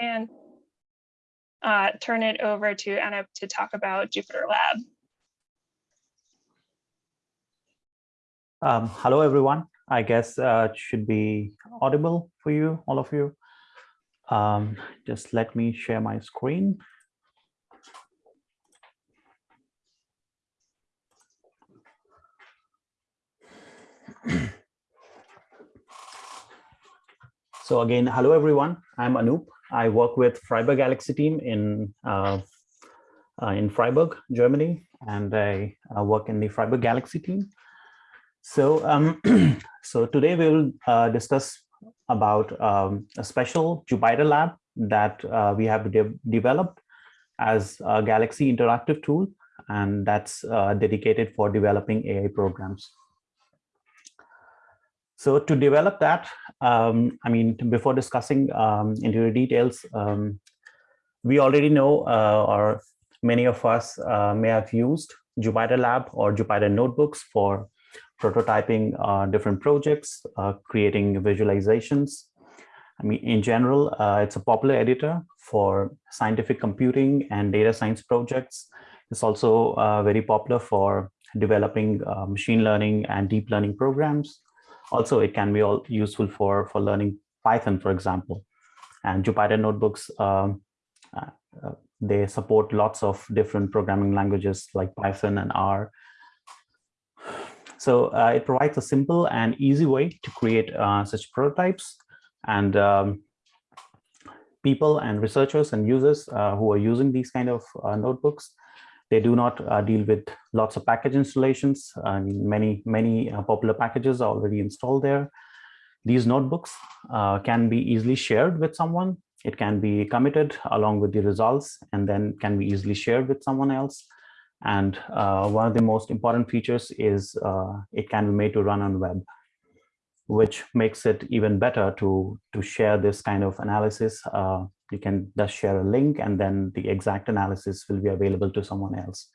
and uh, turn it over to Anup to talk about Jupyter Lab. Um, hello, everyone. I guess uh, it should be audible for you, all of you. Um, just let me share my screen. so again, hello, everyone. I'm Anup. I work with Freiburg Galaxy team in uh, uh, in Freiburg, Germany, and I uh, work in the Freiburg Galaxy team. So, um, so today we'll discuss about um, a special Jupyter lab that uh, we have de developed as a Galaxy interactive tool, and that's uh, dedicated for developing AI programs. So to develop that, um, I mean, before discussing um, into details, um, we already know, uh, or many of us uh, may have used Jupyter Lab or Jupyter Notebooks for prototyping uh, different projects, uh, creating visualizations. I mean, in general, uh, it's a popular editor for scientific computing and data science projects. It's also uh, very popular for developing machine learning and deep learning programs. Also, it can be all useful for, for learning Python, for example. And Jupyter Notebooks, um, uh, uh, they support lots of different programming languages like Python and R. So uh, it provides a simple and easy way to create uh, such prototypes. And um, people and researchers and users uh, who are using these kind of uh, notebooks they do not uh, deal with lots of package installations. Many, many uh, popular packages are already installed there. These notebooks uh, can be easily shared with someone. It can be committed along with the results and then can be easily shared with someone else. And uh, one of the most important features is uh, it can be made to run on web, which makes it even better to, to share this kind of analysis uh, you can just share a link and then the exact analysis will be available to someone else.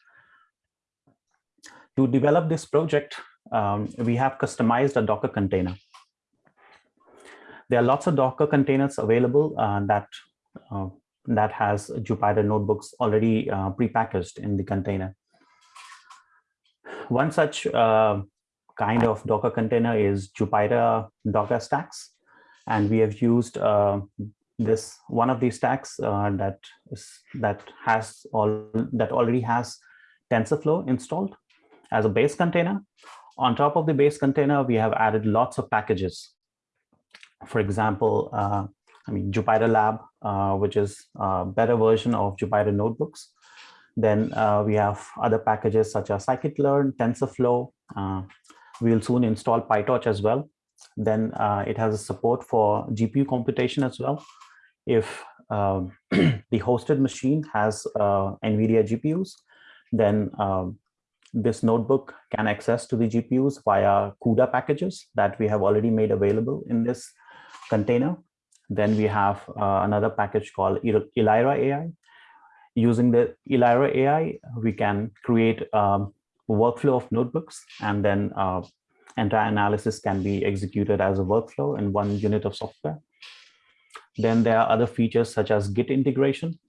To develop this project, um, we have customized a Docker container. There are lots of Docker containers available uh, that uh, that has Jupyter notebooks already uh, prepackaged in the container. One such uh, kind of Docker container is Jupyter Docker Stacks. And we have used uh, this one of these stacks uh, that is that has all that already has TensorFlow installed as a base container. On top of the base container, we have added lots of packages. For example, uh, I mean Jupyter Lab, uh, which is a better version of Jupyter Notebooks. Then uh, we have other packages such as scikit-learn, TensorFlow. Uh, we'll soon install PyTorch as well. Then uh, it has a support for GPU computation as well if um, the hosted machine has uh, NVIDIA GPUs, then um, this notebook can access to the GPUs via CUDA packages that we have already made available in this container. Then we have uh, another package called Elyra AI. Using the Elyra AI, we can create um, workflow of notebooks and then uh, entire analysis can be executed as a workflow in one unit of software. Then there are other features such as Git integration.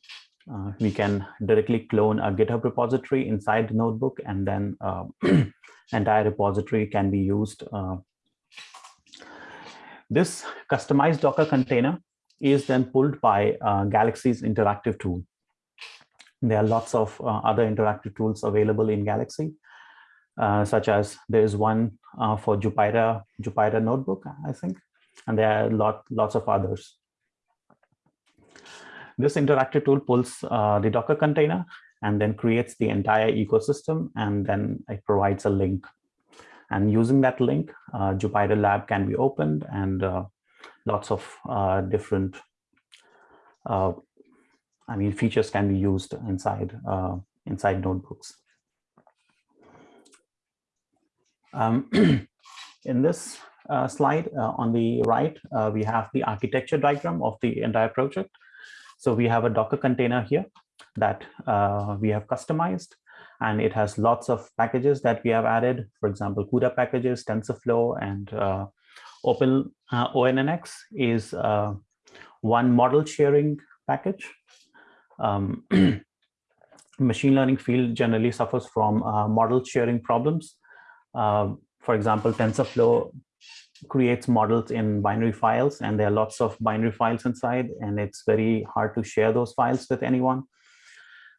Uh, we can directly clone a GitHub repository inside the notebook and then uh, entire repository can be used. Uh, this customized Docker container is then pulled by uh, Galaxy's interactive tool. There are lots of uh, other interactive tools available in Galaxy, uh, such as there is one for Jupyter, Jupyter Notebook, I think, and there are lot, lots of others. This interactive tool pulls uh, the Docker container and then creates the entire ecosystem and then it provides a link. And using that link, uh, Jupyter Lab can be opened and uh, lots of uh, different, uh, I mean, features can be used inside, uh, inside notebooks. Um, in this uh, slide uh, on the right, uh, we have the architecture diagram of the entire project. So we have a Docker container here that uh, we have customized and it has lots of packages that we have added, for example, CUDA packages, TensorFlow, and uh, Open uh, ONNX is uh, one model sharing package. Um, machine learning field generally suffers from model sharing problems. Uh, for example, TensorFlow creates models in binary files and there are lots of binary files inside and it's very hard to share those files with anyone.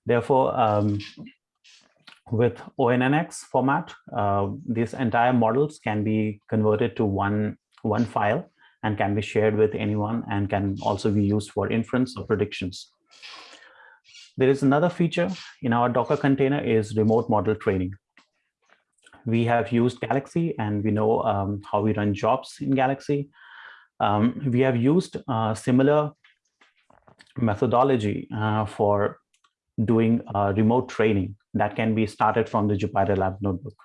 Therefore, um, with ONNX format, uh, these entire models can be converted to one, one file and can be shared with anyone and can also be used for inference or predictions. There is another feature in our Docker container is remote model training. We have used Galaxy and we know um, how we run jobs in Galaxy. Um, we have used uh, similar methodology uh, for doing uh, remote training that can be started from the Jupyter Lab notebook.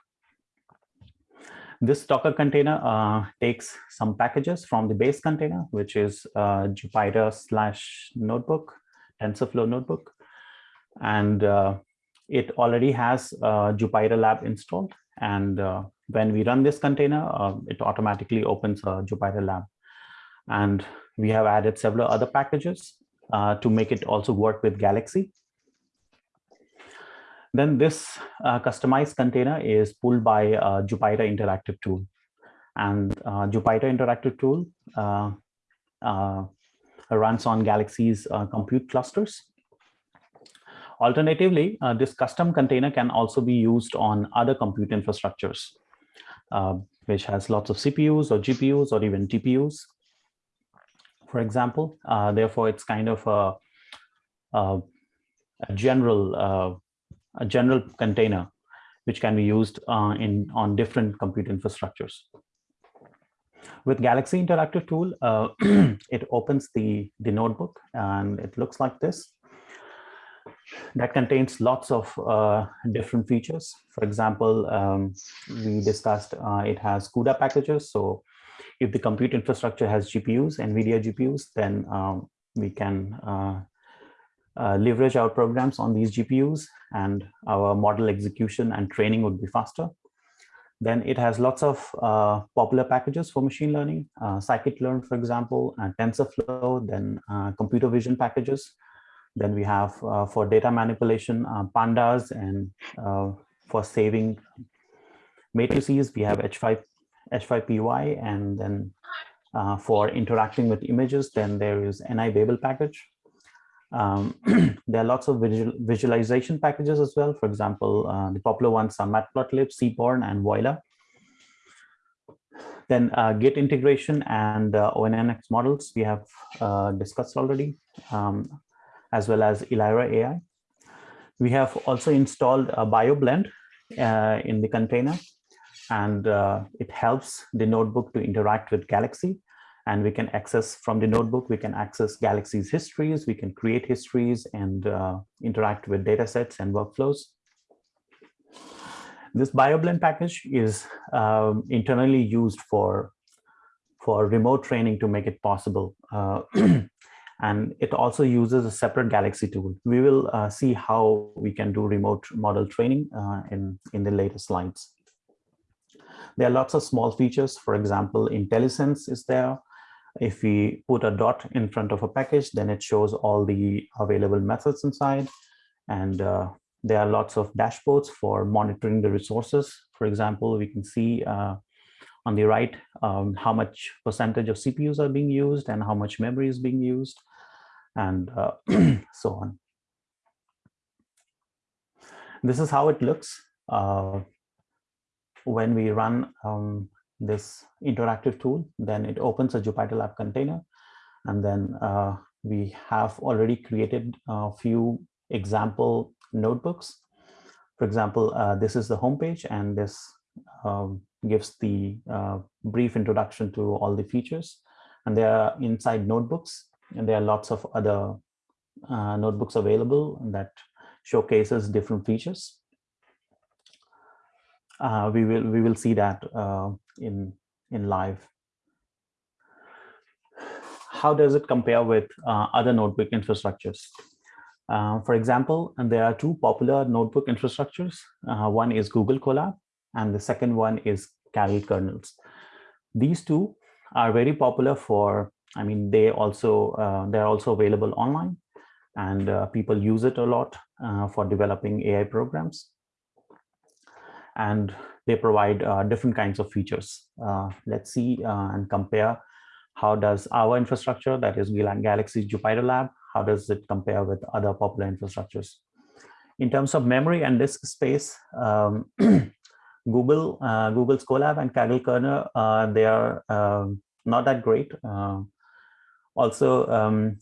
This Docker container uh, takes some packages from the base container, which is Jupyter slash notebook, TensorFlow notebook. And it already has uh, Jupyter Lab installed. And uh, when we run this container, uh, it automatically opens a Jupyter Lab. And we have added several other packages to make it also work with Galaxy. Then this uh, customized container is pulled by uh, Jupyter Interactive Tool. And uh, Jupyter Interactive Tool uh, uh, runs on Galaxy's uh, compute clusters. Alternatively, this custom container can also be used on other compute infrastructures, which has lots of CPUs or GPUs or even TPUs, for example. therefore, it's kind of a, a, a general a general container which can be used uh, in on different compute infrastructures. With Galaxy Interactive Tool, uh, it opens the, the notebook and it looks like this. That contains lots of uh, different features. For example, um, we discussed uh, it has CUDA packages. So if the compute infrastructure has GPUs, NVIDIA GPUs, then um, we can uh, uh, leverage our programs on these GPUs and our model execution and training would be faster. Then it has lots of uh, popular packages for machine learning, uh, scikit-learn, for example, and TensorFlow, then computer vision packages. Then we have uh, for data manipulation, uh, pandas, and uh, for saving matrices, we have H5, H5PY, and then for interacting with images, then there is NiBabel package. Um, there are lots of visual, visualization packages as well. For example, uh, the popular ones are Matplotlib, Seaborn, and Voila. Then uh, Git integration and uh, ONNX models we have uh, discussed already, um, as well as Elyra AI. We have also installed a BioBlend uh, in the container, and uh, it helps the notebook to interact with Galaxy and we can access from the notebook, we can access Galaxy's histories, we can create histories and uh, interact with data sets and workflows. This BioBlend package is um, internally used for, for remote training to make it possible. And it also uses a separate Galaxy tool. We will uh, see how we can do remote model training uh, in, in the later slides. There are lots of small features. For example, IntelliSense is there. If we put a dot in front of a package, then it shows all the available methods inside. And uh, there are lots of dashboards for monitoring the resources. For example, we can see uh, on the right um, how much percentage of CPUs are being used and how much memory is being used and uh, so on. This is how it looks uh, when we run um, this interactive tool, then it opens a Jupyter Lab container. And then uh, we have already created a few example notebooks. For example, uh, this is the homepage and this um, gives the uh, brief introduction to all the features. And they are inside notebooks and there are lots of other uh, notebooks available that showcases different features. Uh, we will we will see that uh, in in live. How does it compare with uh, other notebook infrastructures? Uh, for example, and there are two popular notebook infrastructures. Uh, one is Google Colab, and the second one is Kaggle kernels. These two are very popular for, I mean, they also, uh, they're also available online. and uh, people use it a lot uh, for developing AI programs. And they provide uh, different kinds of features. Uh, let's see uh, and compare how does our infrastructure, that is Galaxy Jupyter Lab, how does it compare with other popular infrastructures? In terms of memory and disk space, um, Google, Google's Colab and Kaggle kernel, they are um, not that great. Uh, also, um,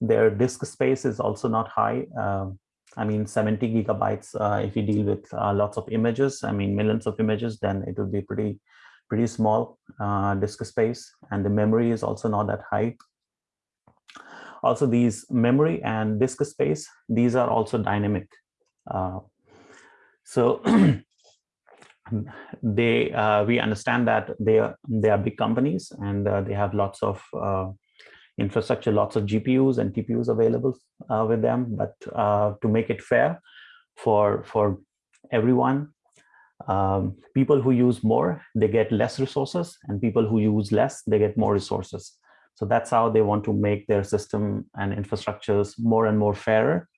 their disk space is also not high. Um, I mean, 70 gigabytes, uh, if you deal with uh, lots of images, I mean, millions of images, then it would be pretty, pretty small uh, disk space. And the memory is also not that high. Also, these memory and disk space, these are also dynamic. so they uh, we understand that they are they are big companies and uh, they have lots of uh, infrastructure lots of gpus and tpus available uh, with them but uh, to make it fair for for everyone um, people who use more they get less resources and people who use less they get more resources. So that's how they want to make their system and infrastructures more and more fairer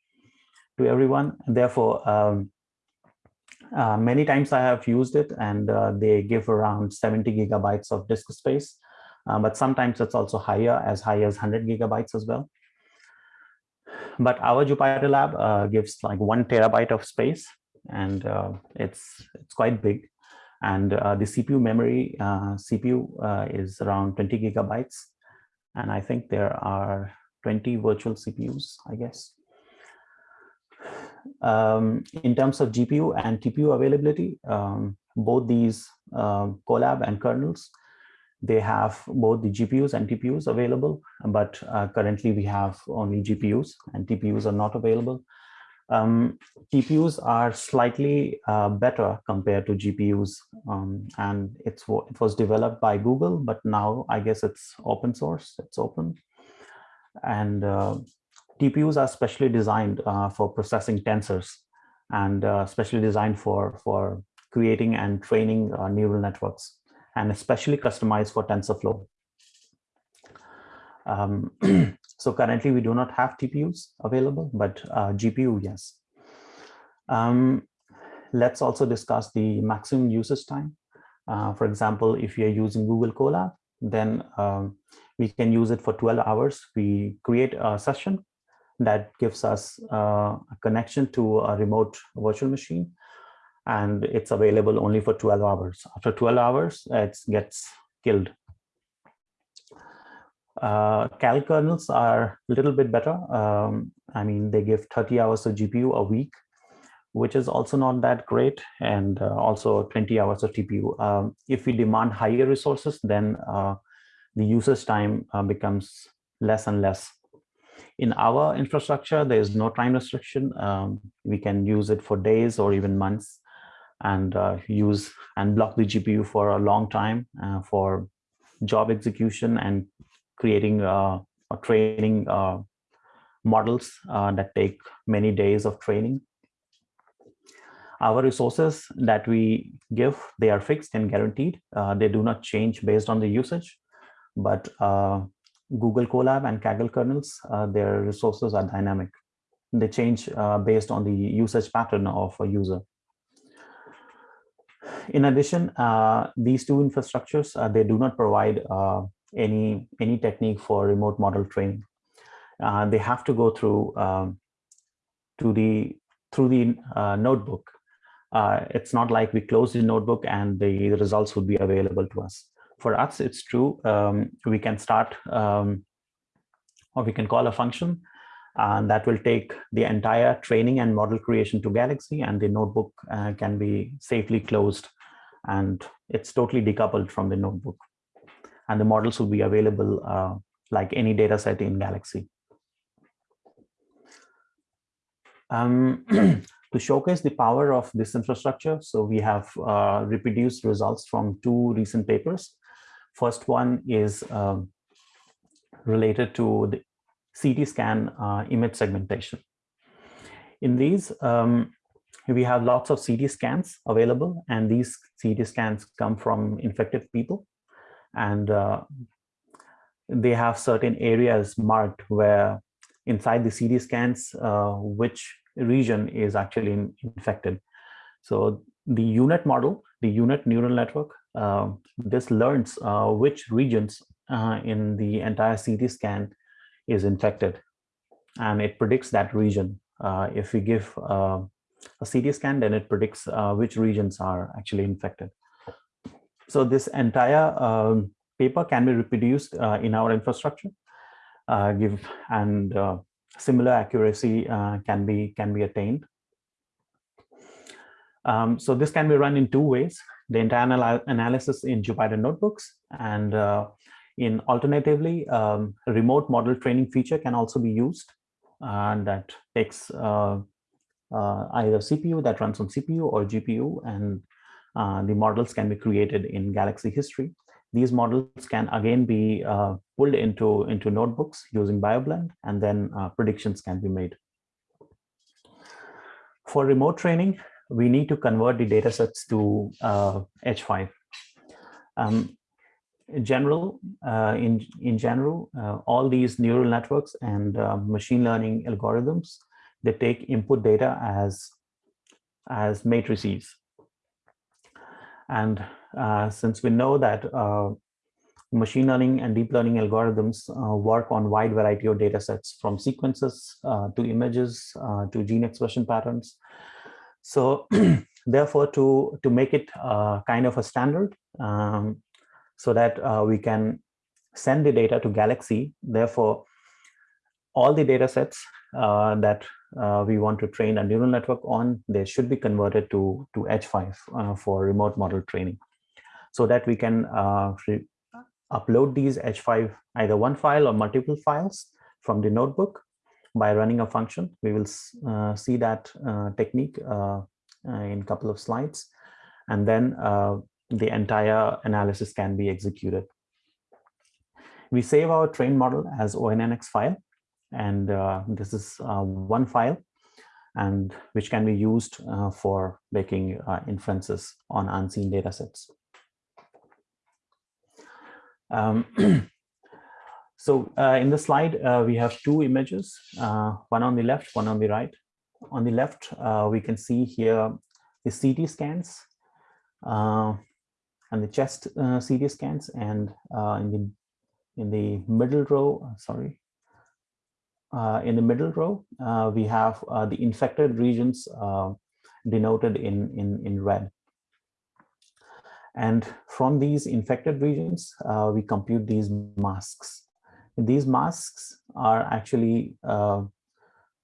to everyone. Therefore um, uh, many times I have used it and uh, they give around 70 gigabytes of disk space, uh, but sometimes it's also higher, as high as 100 gigabytes as well. But our Jupyter Lab uh, gives like one terabyte of space and uh, it's, it's quite big. And uh, the CPU memory, CPU is around 20 gigabytes. And I think there are 20 virtual CPUs, I guess um, in terms of GPU and TPU availability, um, both these uh, Colab and kernels, they have both the GPUs and TPUs available, but uh, currently we have only GPUs and TPUs are not available. Um, TPUs are slightly uh, better compared to GPUs, um, and it's it was developed by Google, but now I guess it's open source, it's open. And uh, TPUs are specially designed uh, for processing tensors and uh, specially designed for, for creating and training uh, neural networks and especially customized for TensorFlow. Um, so currently we do not have TPUs available, but uh, GPU, yes. Um, let's also discuss the maximum usage time. Uh, for example, if you're using Google Colab, then um, we can use it for 12 hours. We create a session that gives us uh, a connection to a remote virtual machine and it's available only for 12 hours. After 12 hours, it gets killed. Uh, Kaggle kernels are a little bit better. Um, I mean, they give 30 hours of GPU a week, which is also not that great, and uh, also 20 hours of TPU. Um, if we demand higher resources, then uh, the usage time uh, becomes less and less. In our infrastructure, there is no time restriction. Um, we can use it for days or even months and uh, use and block the GPU for a long time uh, for job execution and creating uh, or training uh, models uh, that take many days of training. Our resources that we give, they are fixed and guaranteed. Uh, they do not change based on the usage, but Google Colab and Kaggle kernels, their resources are dynamic. They change based on the usage pattern of a user. In addition, uh, these two infrastructures, uh, they do not provide uh, any, any technique for remote model training. They have to go through um, to the through the notebook. it's not like we close the notebook and the results would be available to us for us, it's true. Um, we can start um, or we can call a function and that will take the entire training and model creation to Galaxy and the notebook uh, can be safely closed and it's totally decoupled from the notebook. And the models will be available uh, like any data set in Galaxy. Um, to showcase the power of this infrastructure, so we have uh, reproduced results from two recent papers. First one is um, related to the CT scan uh, image segmentation. In these, um, we have lots of CT scans available, and these CT scans come from infected people. And uh, they have certain areas marked where inside the CT scans uh, which region is actually in, infected. So the U-Net model, the U-Net neural network, uh, this learns uh, which regions uh, in the entire CT scan is infected. And it predicts that region. Uh, if we give uh, a CT scan, then it predicts which regions are actually infected. So this entire um, paper can be reproduced in our infrastructure. give and similar accuracy can be can be attained um, so this can be run in two ways, the entire analysis in Jupyter notebooks and uh, in alternatively, um, remote model training feature can also be used and that takes uh, uh, either CPU that runs on CPU or GPU and uh, the models can be created in Galaxy history. These models can again be uh, pulled into, into notebooks using BioBlend and then uh, predictions can be made. For remote training, we need to convert the data sets to uh, H5. Um, general, uh, in, in general, uh, all these neural networks and uh, machine learning algorithms, they take input data as, as matrices. And uh, since we know that uh, machine learning and deep learning algorithms work on wide variety of data sets from sequences to images to gene expression patterns, so therefore, to, to make it uh, kind of a standard um, so that uh, we can send the data to Galaxy, therefore, all the data sets uh, that uh, we want to train a neural network on, they should be converted to, to H5 uh, for remote model training so that we can uh, upload these H5, either one file or multiple files from the notebook by running a function. We will uh, see that technique in a couple of slides. And then the entire analysis can be executed. We save our train model as ONNX file. And this is one file and which can be used uh, for making uh, inferences on unseen data sets. Um, So uh, in the slide, uh, we have two images, uh, one on the left, one on the right. On the left, uh, we can see here the CT scans uh, and the chest uh, CT scans, and uh, in the in the middle row, uh, sorry, uh, in the middle row, we have the infected regions denoted in in in red. And from these infected regions, we compute these masks. These masks are actually uh,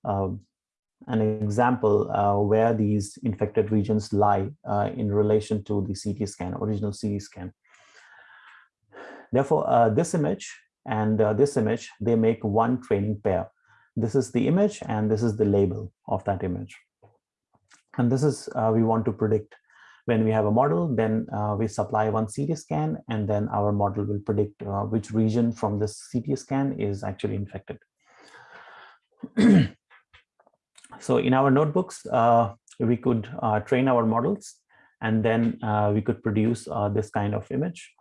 uh, an example uh, where these infected regions lie uh, in relation to the CT scan, original CT scan. Therefore, uh, this image and uh, this image, they make one training pair. This is the image and this is the label of that image. And this is, we want to predict when we have a model, then uh, we supply one CT scan and then our model will predict uh, which region from this CT scan is actually infected. so in our notebooks, uh, we could uh, train our models and then uh, we could produce this kind of image.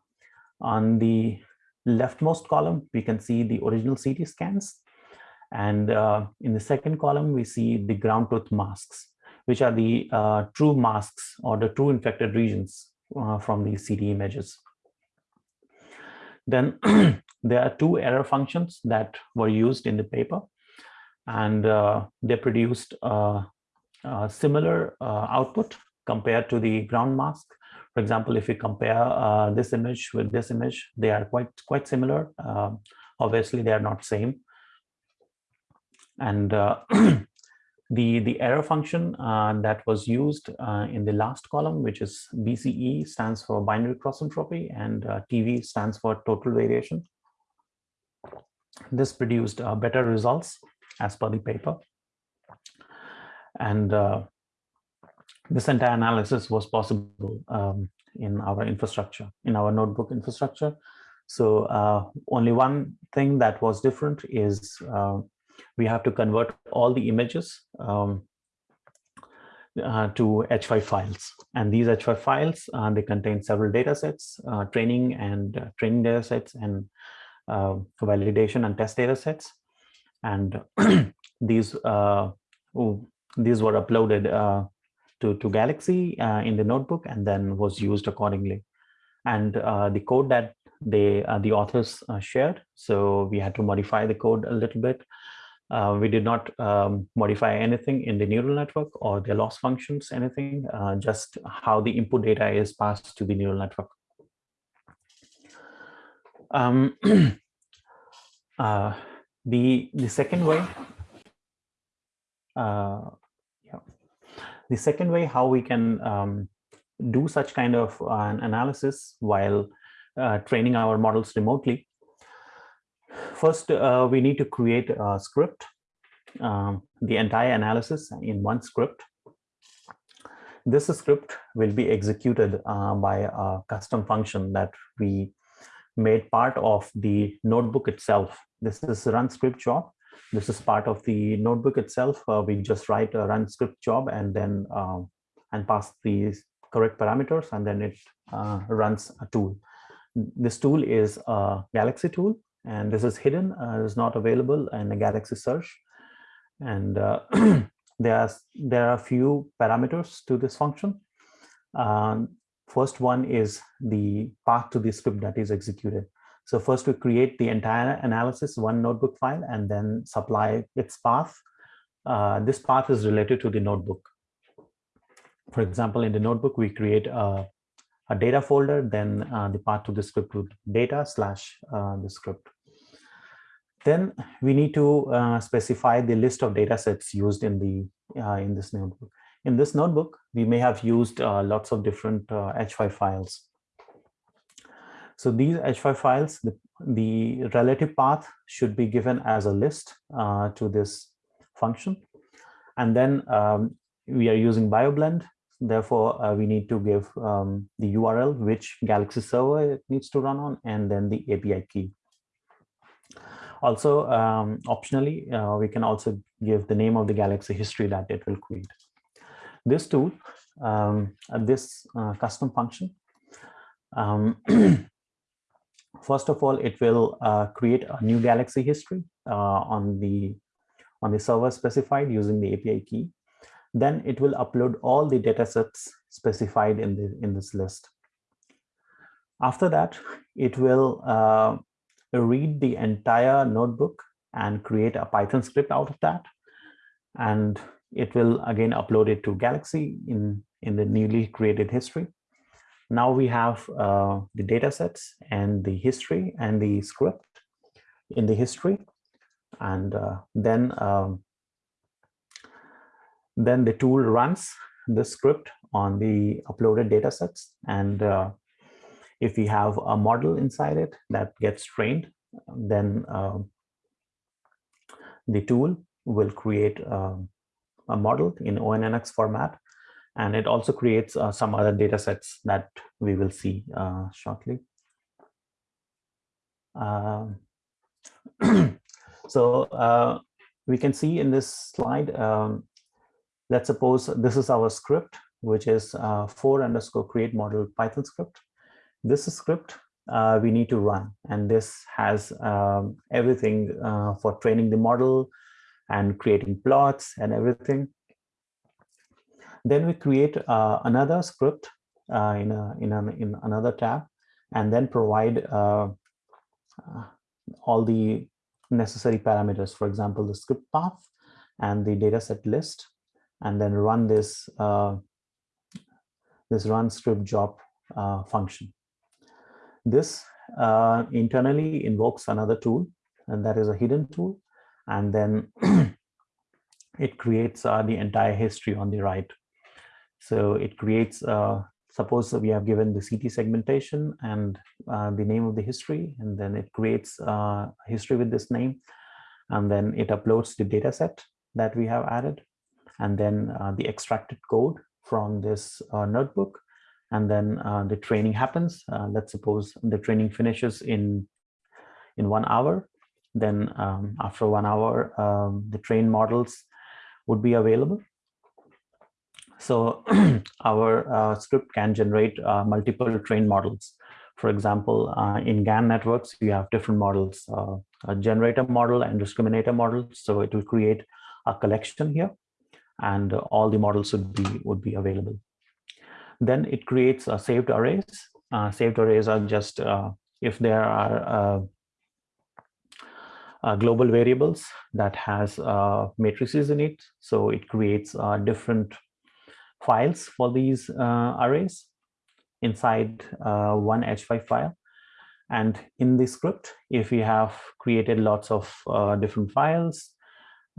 On the leftmost column, we can see the original CT scans. And in the second column, we see the ground truth masks which are the true masks or the true infected regions from these CT images. Then there are two error functions that were used in the paper and uh, they produced a, a similar uh, output compared to the ground mask. For example, if we compare uh, this image with this image, they are quite quite similar. Uh, obviously, they are not same. And the, the error function uh, that was used uh, in the last column, which is BCE stands for binary cross entropy and uh, TV stands for total variation. This produced uh, better results as per the paper. And uh, this entire analysis was possible um, in our infrastructure, in our notebook infrastructure. So uh, only one thing that was different is we have to convert all the images um, uh, to H5 files. And these H5 files, uh, they contain several data sets, uh, training and uh, training data sets and uh, validation and test data sets. And these uh, oh, these were uploaded uh, to to Galaxy uh, in the notebook and then was used accordingly. And the code that they the authors shared, so we had to modify the code a little bit. Uh, we did not um, modify anything in the neural network or the loss functions, anything, uh, just how the input data is passed to the neural network. Um, uh, the the second way, uh, yeah, the second way how we can um, do such kind of an analysis while uh, training our models remotely. First, uh, we need to create a script, um, the entire analysis in one script. This script will be executed uh, by a custom function that we made part of the notebook itself. This is run script job. This is part of the notebook itself. Uh, we just write a run script job and then um, and pass the correct parameters and then it uh, runs a tool. This tool is a Galaxy tool and this is hidden, uh, is not available in a Galaxy search. And uh, there, are, there are a few parameters to this function. Um, First one is the path to the script that is executed. So first we create the entire analysis, one notebook file, and then supply its path. Uh, this path is related to the notebook. For example, in the notebook, we create a, a data folder, then uh, the path to the script would data slash uh, the script. Then we need to uh, specify the list of data sets used in the uh, in this notebook. In this notebook, we may have used uh, lots of different uh, H5 files. So these H5 files, the, the, relative path should be given as a list uh, to this function. And then um, we are using BioBlend. Therefore, uh, we need to give um, the URL, which Galaxy server it needs to run on, and then the API key. Also, um, optionally, uh, we can also give the name of the Galaxy history that it will create this tool, um, this uh, custom function, um, first of all, it will uh, create a new Galaxy history uh, on the on the server specified using the API key. Then it will upload all the data sets specified in the in this list. After that, it will uh, read the entire notebook and create a Python script out of that. And it will again upload it to Galaxy in, in the newly created history. Now we have uh, the data sets and the history and the script in the history. And uh, then, um, then the tool runs the script on the uploaded data sets. And uh, if we have a model inside it that gets trained, then um, the tool will create um, model in ONNX format. And it also creates uh, some other data sets that we will see uh, shortly. Um, so uh, we can see in this slide, um, let's suppose this is our script, which is uh, for underscore create model Python script. This script uh, we need to run, and this has um, everything uh, for training the model, and creating plots and everything. Then we create uh, another script uh, in, a, in, a, in another tab and then provide uh, uh, all the necessary parameters, for example, the script path and the dataset list, and then run this, uh, this run script job uh, function. This internally invokes another tool, and that is a hidden tool and then it creates uh, the entire history on the right. So it creates, uh, suppose we have given the CT segmentation and uh, the name of the history, and then it creates uh, history with this name, and then it uploads the data set that we have added, and then uh, the extracted code from this uh, notebook, and then the training happens. let's suppose the training finishes in in one hour then um, after one hour, um, the trained models would be available. So our uh, script can generate uh, multiple trained models. For example, uh, in GAN networks, you have different models, uh, a generator model and discriminator model. So it will create a collection here and all the models would be would be available. Then it creates a saved arrays. Uh, saved arrays are just uh, if there are uh, uh global variables that has uh, matrices in it. So it creates uh, different files for these arrays inside one H5 file. And in the script, if we have created lots of different files,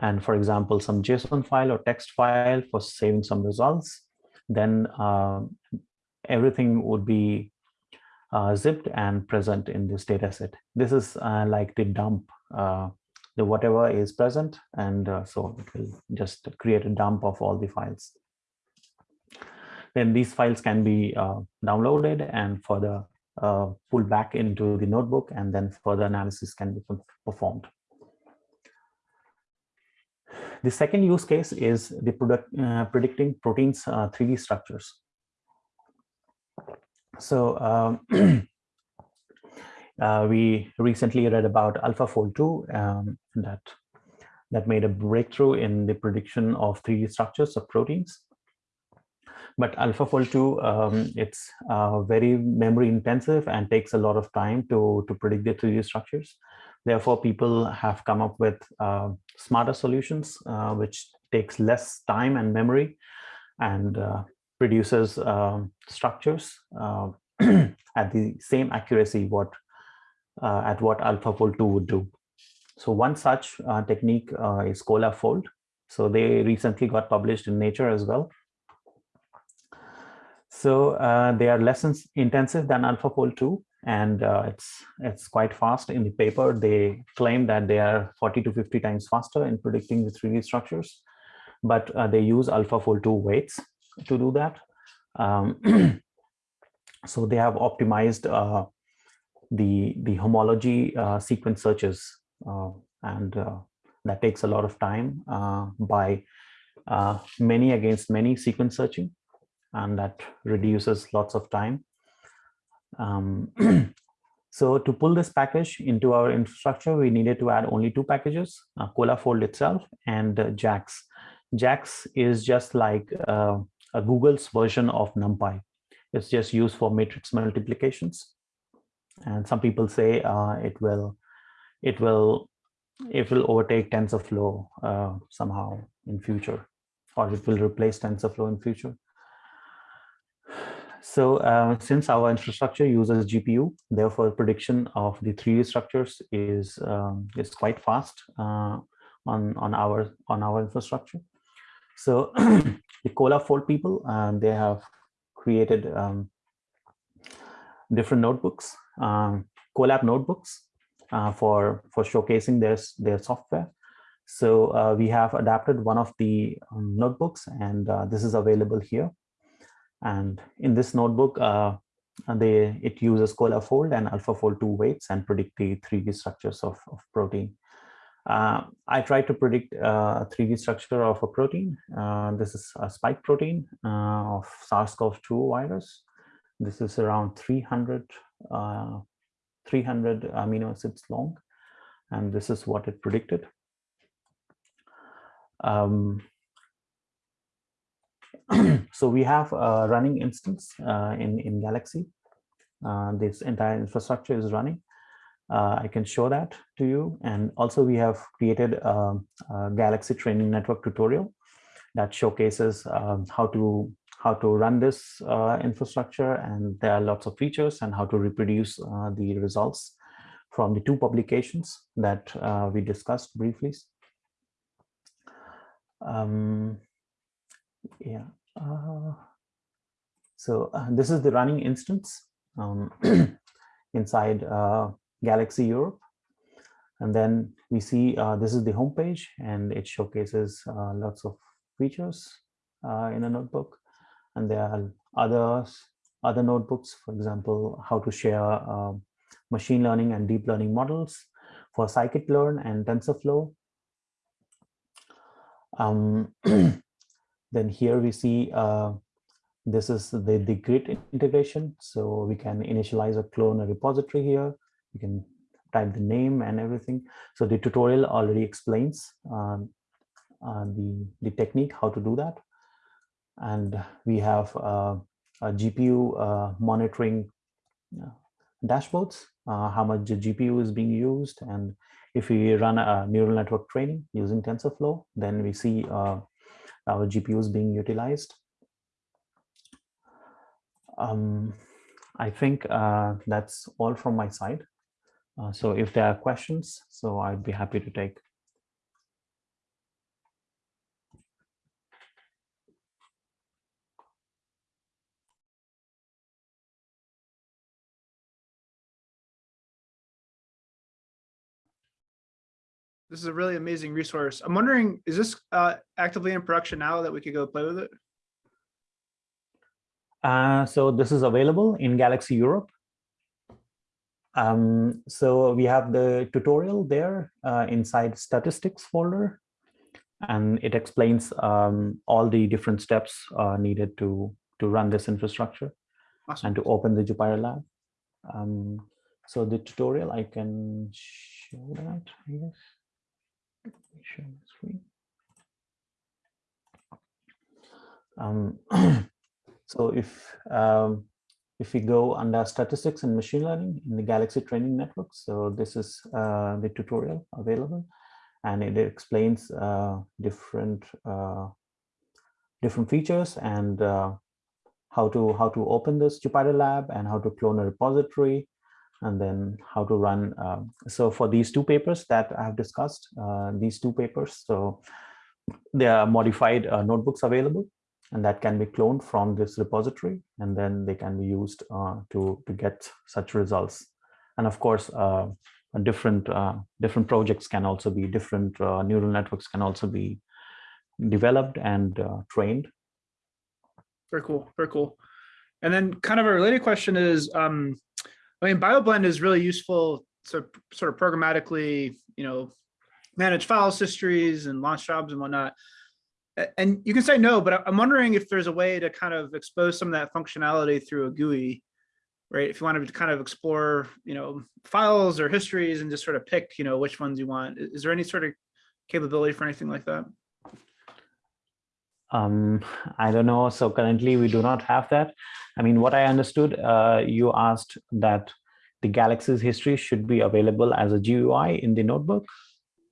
and for example, some JSON file or text file for saving some results, then uh, everything would be uh, zipped and present in this data set. This is uh, like the dump, uh, the whatever is present. And uh, so it will just create a dump of all the files. Then these files can be uh, downloaded and further pulled back into the notebook and then further analysis can be performed. The second use case is the product, uh, predicting proteins uh, 3D structures. So um, uh, we recently read about AlphaFold 2 um, that, that made a breakthrough in the prediction of 3D structures of proteins. But AlphaFold 2, um, it's uh, very memory intensive and takes a lot of time to, to predict the 3D structures. Therefore, people have come up with uh, smarter solutions, uh, which takes less time and memory and uh, produces um, structures uh, at the same accuracy what uh, at what AlphaFold 2 would do. So one such uh, technique is ColabFold. So they recently got published in Nature as well. So they are less intensive than AlphaFold 2 and uh, it's it's quite fast in the paper they claim that they are 40 to 50 times faster in predicting the 3d structures but uh, they use AlphaFold 2 weights to do that um, so they have optimized uh, the the homology uh, sequence searches uh, and uh, that takes a lot of time by many against many sequence searching and that reduces lots of time um, so to pull this package into our infrastructure, we needed to add only two packages, uh, ColabFold itself and uh, JAX. JAX is just like uh, a Google's version of NumPy. It's just used for matrix multiplications. And some people say uh, it will, it will, it will overtake TensorFlow uh, somehow in future, or it will replace TensorFlow in future. So uh, since our infrastructure uses GPU, therefore prediction of the 3D structures is um, is quite fast uh, on on our on our infrastructure. So the ColabFold people, uh, they have created um, different notebooks, um, Colab notebooks uh, for for showcasing their their software. So uh, we have adapted one of the um, notebooks, and uh, this is available here. And in this notebook, uh, they it uses ColabFold and AlphaFold 2 weights and predict the 3D structures of, of protein. Uh, I tried to predict uh, a 3D structure of a protein. This is a spike protein of SARS-CoV-2 virus. This is around 300, uh, 300 amino acids long, and this is what it predicted. Um, so we have a running instance uh, in, in Galaxy. Uh, this entire infrastructure is running. Uh, I can show that to you. And also we have created a, a Galaxy training network tutorial that showcases um, how to how to run this uh, infrastructure. And there are lots of features and how to reproduce uh, the results from the two publications that uh, we discussed briefly. Um, yeah. Uh, so uh, this is the running instance um, inside uh, Galaxy Europe. And then we see this is the homepage and it showcases lots of features in a notebook. And there are others, other notebooks, for example, how to share machine learning and deep learning models for scikit-learn and TensorFlow. Um, Then here we see uh, this is the, the Git integration. So we can initialize a clone a repository here. You can type the name and everything. So the tutorial already explains um, uh, the, the technique, how to do that. And we have uh, a GPU uh, monitoring uh, dashboards, how much GPU is being used. And if we run a neural network training using TensorFlow, then we see our GPUs being utilized. Um, I think uh, that's all from my side. Uh, so if there are questions, so I'd be happy to take. This is a really amazing resource. I'm wondering, is this uh, actively in production now that we could go play with it? Uh, so this is available in Galaxy Europe. Um, so we have the tutorial there uh, inside statistics folder, and it explains um, all the different steps uh, needed to to run this infrastructure Awesome. and to open the Jupyter Lab. Um, so the tutorial I can show that, I guess. Share screen. Um, so if um, if we go under statistics and machine learning in the Galaxy Training Network, so this is uh, the tutorial available, and it explains uh, different uh, different features and uh, how to how to open this Jupyter Lab and how to clone a repository, and then how to run. Um, so for these two papers that I have discussed, uh, these two papers, so there are modified uh, notebooks available and that can be cloned from this repository and then they can be used uh, to to get such results and of course uh, different uh, different projects can also be different uh, neural networks can also be developed and uh, trained Very cool, very cool. And then kind of a related question is, um, I mean, BioBlend is really useful to sort of programmatically, you know, manage files histories and launch jobs and whatnot. And you can say no, but I'm wondering if there's a way to kind of expose some of that functionality through a GUI, right? If you wanted to kind of explore, you know, files or histories and just sort of pick, you know, which ones you want. Is there any sort of capability for anything like that? Um i don't know so currently we do not have that i mean what i understood uh, you asked that the galaxy's history should be available as a gui in the notebook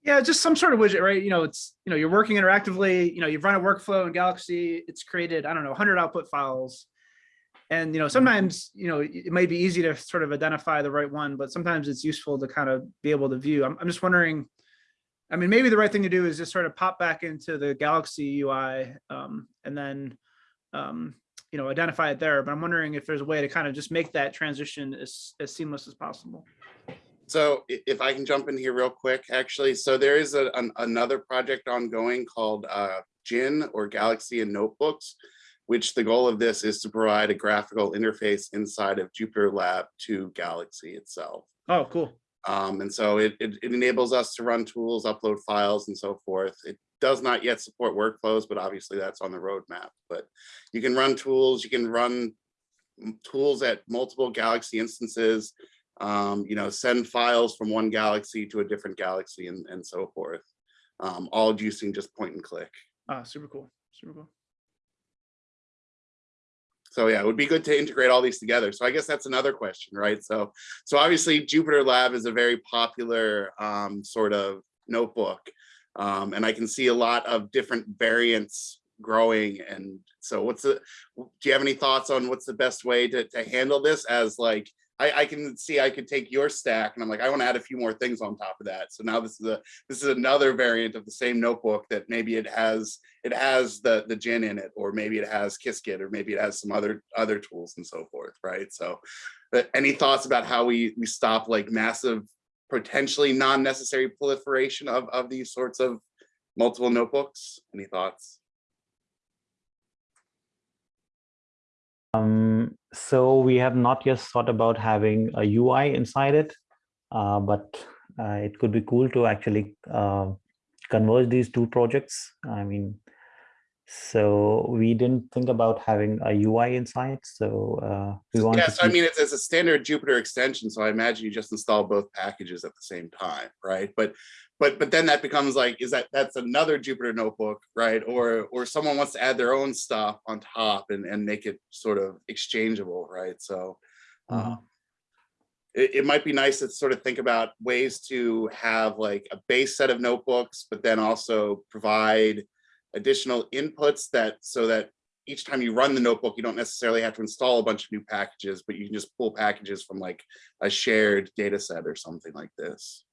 Yeah, just some sort of widget, right? You know, it's, you know, you're working interactively, you know, you've run a workflow in Galaxy, it's created, I don't know, 100 output files. And, you know, sometimes, you know, it might be easy to sort of identify the right one, but sometimes it's useful to kind of be able to view. I'm, I'm just wondering, I mean, maybe the right thing to do is just sort of pop back into the Galaxy UI um, and then, um, you know, identify it there. But I'm wondering if there's a way to kind of just make that transition as, as seamless as possible. So if I can jump in here real quick, actually, so there is a, an- another project ongoing called uh, GIN or Galaxy and Notebooks, which the goal of this is to provide a graphical interface inside of Jupyter Lab to Galaxy itself. Oh, cool. Um, and so it, it, it enables us to run tools, upload files and so forth. It does not yet support workflows, but obviously that's on the roadmap. But you can run tools, you can run tools at multiple Galaxy instances, um, you know, send files from one Galaxy to a different Galaxy and, and so forth. Um, all using just point and click. Ah, super cool, super cool. So yeah, it would be good to integrate all these together. So I guess that's another question, right? So, so obviously Jupyter Lab is a very popular um, sort of notebook. Um, and I can see a lot of different variants growing. And so what's the, do you have any thoughts on what's the best way to, to handle this as like, I, I can see I could take your stack and I'm like, I want to add a few more things on top of that. So now this is a, this is another variant of the same notebook that maybe it has, it has the, the gin in it, or maybe it has Qiskit, or maybe it has some other, other tools and so forth, right? So, but any thoughts about how we, we stop like massive, potentially non-necessary proliferation of, of these sorts of multiple notebooks? Any thoughts? Um, so we have not yet thought about having a UI inside it, uh, but uh, it could be cool to actually uh, converge these two projects. I mean, So we didn't think about having a UI inside. So uh, we want so I mean, it's, it's a standard Jupyter extension, so I imagine you just install both packages at the same time, right? But, but, but then that becomes like, is that, that's another Jupyter notebook, right? Or, or someone wants to add their own stuff on top and, and make it sort of exchangeable, right? So Mhm. uh, it, it might be nice to sort of think about ways to have like a base set of notebooks, but then also provide additional inputs that, so that each time you run the notebook, you don't necessarily have to install a bunch of new packages, but you can just pull packages from like a shared data set or something like this.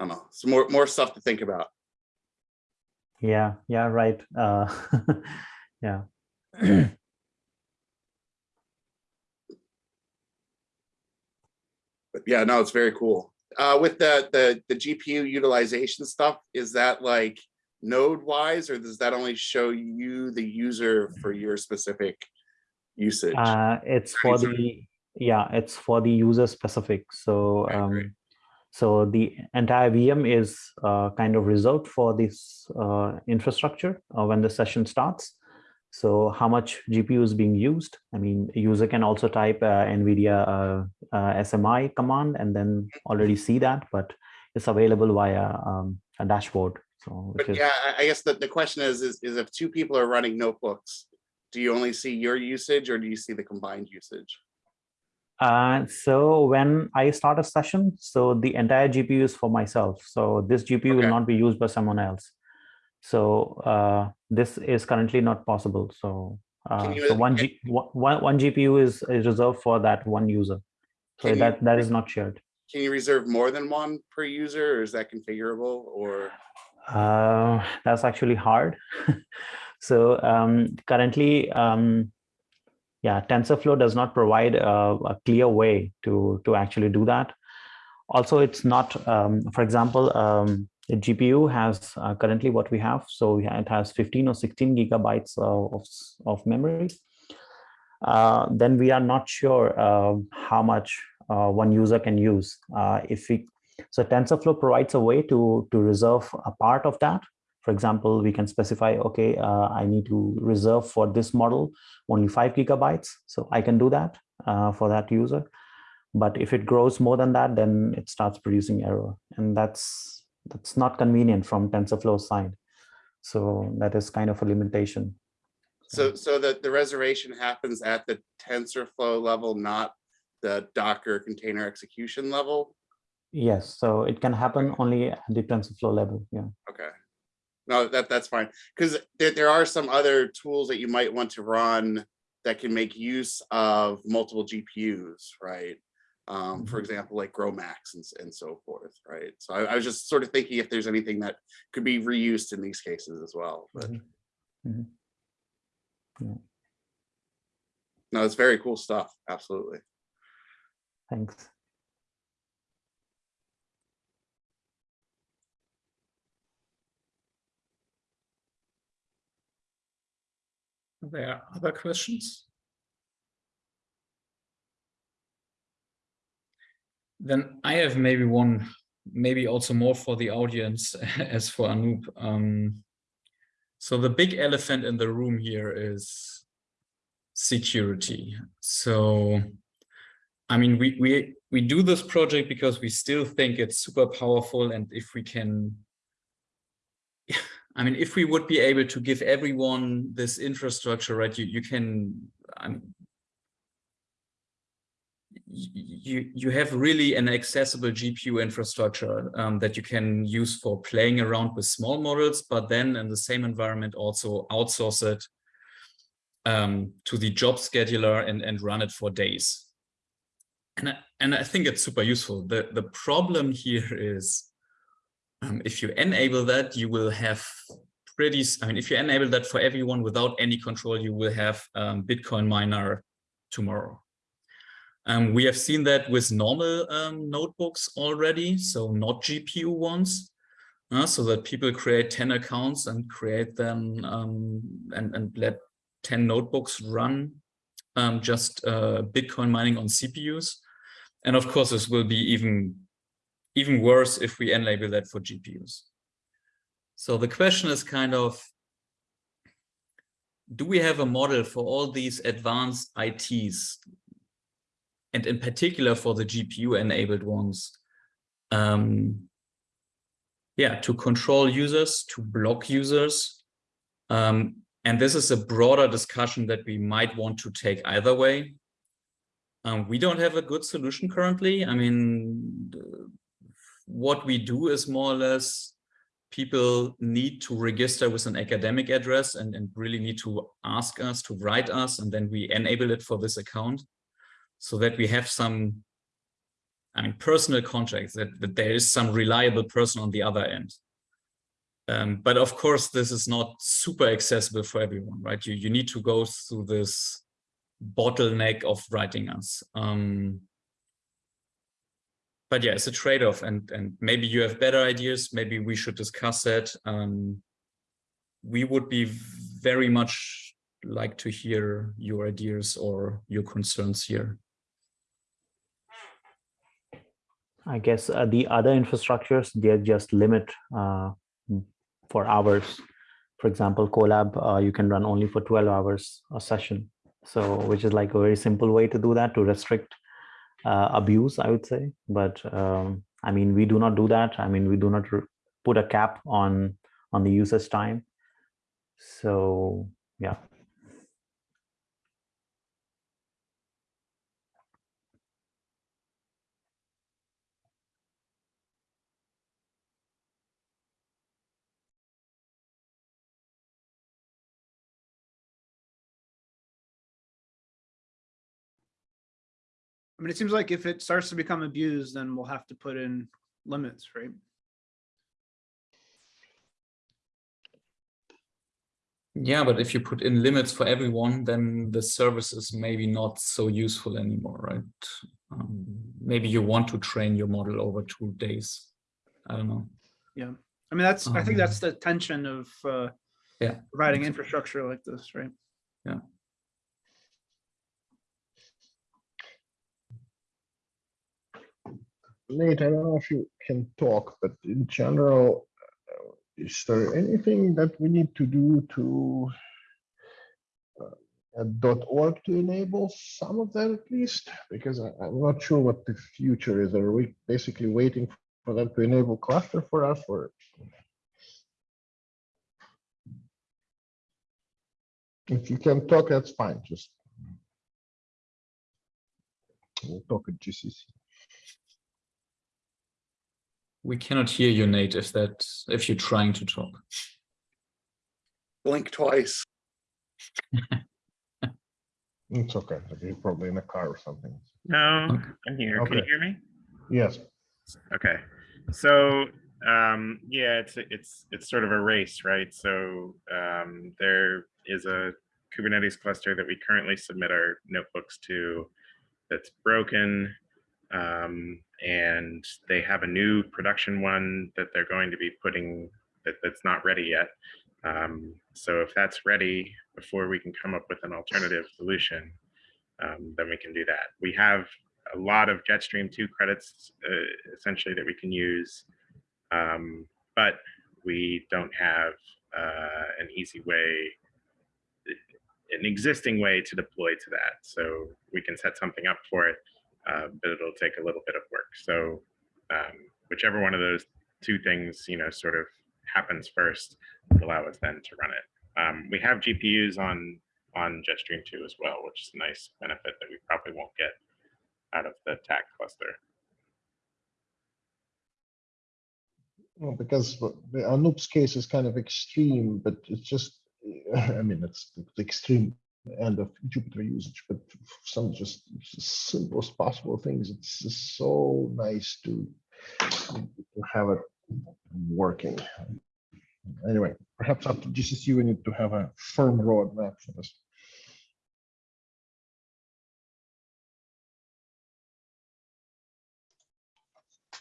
I don't know, some more, more stuff to think about. yeah, yeah, right. Uh, yeah. But yeah, no, it's very cool. Uh, with the, the, the GPU utilization stuff, is that like node wise, or does that only show you the user for your specific usage? Uh, it's for the yeah, it's for the user specific. So Okay, um, so the entire VM is uh, kind of reserved for this uh, infrastructure uh, when the session starts. So how much GPU is being used? I mean, a user can also type uh, NVIDIA uh, uh, SMI command and then already see that, but it's available via um, a dashboard. So But is yeah, I- I guess the, the question is, is, is if two people are running notebooks, do you only see your usage or do you see the combined usage? Uh, so when I start a session, so the entire GPU is for myself. So this GPU will not be used by someone else. So uh, this is currently not possible. So, uh, so one, G, one, one GPU is, is reserved for that one user. So Can you that, that re- not shared. Can you reserve more than one per user or is that configurable or? Uh, that's actually hard. so um, currently, um, yeah, TensorFlow does not provide a, a clear way to to actually do that. Also, it's not, um, for example, um, the GPU has uh, currently what we have. So it has 15 or 16 gigabytes of, of memory. Uh, then we are not sure uh, how much uh, one user can use. Uh, if we so TensorFlow provides a way to, to reserve a part of that. For example, we can specify, okay, uh, I need to reserve for this model only five gigabytes. So I can do that uh, for that user. But if it grows more than that, then it starts producing error. And that's, that's not convenient from TensorFlow side. So that is kind of a limitation. So, so that the reservation happens at the TensorFlow level, not the Docker container execution level? Yes, so it can happen only at the TensorFlow level. Yeah. Okay. No, that, that's fine. Because there, there are some other tools that you might want to run that can make use of multiple GPUs, right? Um, for Mhm. example, like GROMACS and, and so forth, right? So I, I was just sort of thinking if there's anything that could be reused in these cases as well, but Mhm. Mhm. Yeah. no, it's very cool stuff. Absolutely. Thanks. Are there other questions? Then I have maybe one, maybe also more for the audience as for Anup. Um, so the big elephant in the room here is security. So, I mean, we we we do this project because we still think it's super powerful, and if we can I mean, if we would be able to give everyone this infrastructure, right, you, you can, I mean, you, you have really an accessible GPU infrastructure um, that you can use for playing around with small models, but then in the same environment also outsource it um, to the job scheduler and, and run it for days. And I, and I think it's super useful. The, the problem here is um, if you enable that, you will have pretty, I mean, if you enable that for everyone without any control, you will have um, Bitcoin miner tomorrow. Um, we have seen that with normal um, notebooks already, so not GPU ones, uh, so that people create 10 accounts and create them um, and, and let 10 notebooks run um, just uh, Bitcoin mining on CPUs. And of course, this will be even even worse if we enable that for GPUs. So the question is kind of, do we have a model for all these advanced ITs? And in particular for the GPU enabled ones, um, yeah, to control users, to block users. Um, and this is a broader discussion that we might want to take either way. Um, we don't have a good solution currently. I mean, what we do is more or less people need to register with an academic address and, and really need to ask us to write us and then we enable it for this account so that we have some I mean, personal contracts that, that there is some reliable person on the other end. Um, but of course, this is not super accessible for everyone, right? You, you need to go through this bottleneck of writing us. Um, but yeah, it's a trade-off and, and maybe you have better ideas. Maybe we should discuss that. Um, we would be very much like to hear your ideas or your concerns here. I guess uh, the other infrastructures, they're just limit uh, for hours. For example, Colab, uh, you can run only for 12 hours a session. So, which is like a very simple way to do that, to restrict abuse, I would say. But um, I mean, we do not do that. I mean, we do not put a cap on on the user's time. So, yeah. I mean, it seems like if it starts to become abused, then we'll have to put in limits, right? Yeah, but if you put in limits for everyone, then the service is maybe not so useful anymore, right? Um, maybe you want to train your model over two days. I don't know. Yeah. I mean, that's, I think Um, that's the tension of uh, Yeah. providing infrastructure like this, right? Nate, I don't know if you can talk, but in general, uh, is there anything that we need to do to uh, .org to enable some of that at least? Because I, I'm not sure what the future is. Are we basically waiting for them to enable cluster for us or? If you can talk, that's fine, just. We'll talk at GCC. We cannot hear you, Nate, if that if you're trying to talk. Blink twice. It's okay. You're probably in a car or something. No, Okay. I'm here. Can you hear me? Yes. Okay. So, um, yeah, it's, it's, it's sort of a race, right? So, um, there is a Kubernetes cluster that we currently submit our notebooks to that's broken. Um, and they have a new production one that they're going to be putting that, that's not ready yet. Um, so if that's ready before we can come up with an alternative solution, um, then we can do that. We have a lot of Jetstream 2 credits uh, essentially that we can use, um, but we don't have uh, an easy way, an existing way to deploy to that. So we can set something up for it, uh, but it'll take a little bit of work. So um, whichever one of those two things, you know, sort of happens first, will allow us then to run it. Um, we have GPUs on on Jetstream 2 as well, which is a nice benefit that we probably won't get out of the TACC cluster. Well, because Anup's case is kind of extreme, but it's just, I mean, it's the extreme end of Jupyter usage, but some just simplest possible things. It's just so nice to, to have it working. Anyway, perhaps after GCC, we need to have a firm roadmap for this.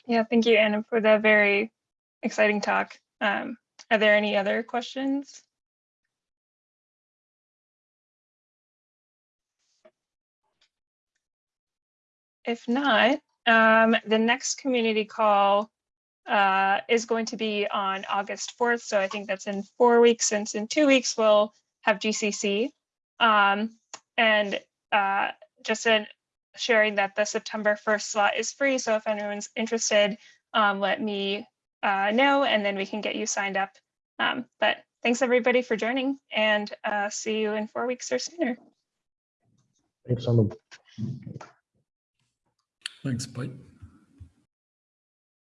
Yeah, thank you, Anna, for the very exciting talk. Um, are there any other questions? If not, um, the next community call uh, is going to be on August 4th. So I think that's in four weeks. Since in two weeks, we'll have GCC. Um, and uh, just in sharing that the September 1st slot is free. So if anyone's interested, um, let me uh, know and then we can get you signed up. Um, but thanks everybody for joining and uh, see you in four weeks or sooner. Thanks, Anup. Thanks, bye.